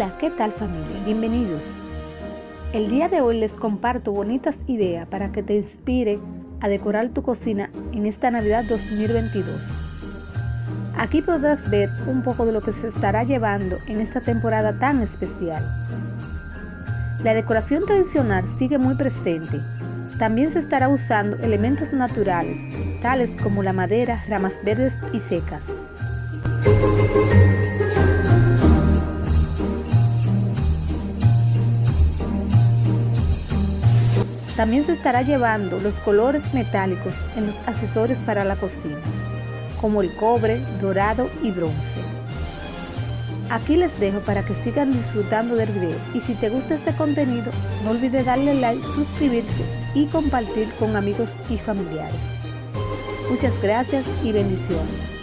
Hola, ¿qué tal familia? Bienvenidos. El día de hoy les comparto bonitas ideas para que te inspire a decorar tu cocina en esta Navidad 2022. Aquí podrás ver un poco de lo que se estará llevando en esta temporada tan especial. La decoración tradicional sigue muy presente. También se estará usando elementos naturales, tales como la madera, ramas verdes y secas. También se estará llevando los colores metálicos en los accesorios para la cocina, como el cobre, dorado y bronce. Aquí les dejo para que sigan disfrutando del video y si te gusta este contenido no olvides darle like, suscribirte y compartir con amigos y familiares. Muchas gracias y bendiciones.